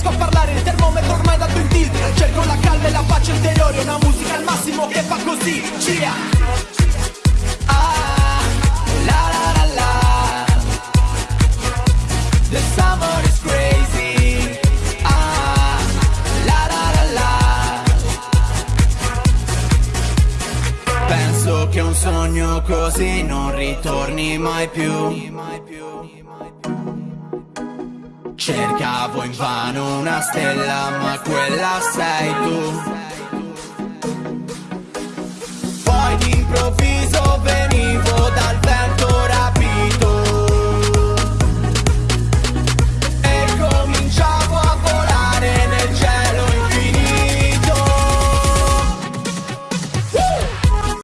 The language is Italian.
riesco a parlare Il termometro ormai dato in tilt. Cerco la calma e la pace interiore Una musica al massimo che fa così Cia. Ah, la la The summer is crazy. Ah, la la. Penso che un sogno così non ritorni mai più Cercavo invano una stella ma quella sei tu